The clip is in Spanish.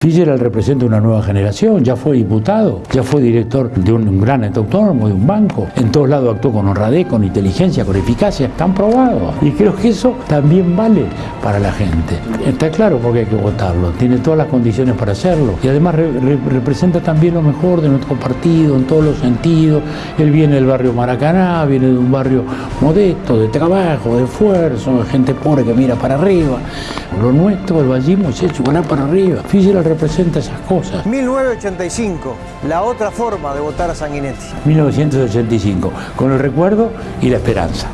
Fitzgerald representa una nueva generación, ya fue diputado, ya fue director de un gran autónomo, de un banco, en todos lados actuó con honradez, con inteligencia, con eficacia, están probados. Y creo que eso también vale para la gente. Está claro porque hay que votarlo, tiene todas las condiciones para hacerlo y además re- re- representa también lo mejor de nuestro partido en todos los sentidos. Él viene del barrio Maracaná, viene de un barrio modesto, de trabajo, de esfuerzo, de gente pobre que mira para arriba. Lo nuestro, el vallismo, es eso, ganar para arriba. Fitzgerald representa esas cosas. 1985, la otra forma de votar a Sanguinetti. 1985, con el recuerdo y la esperanza.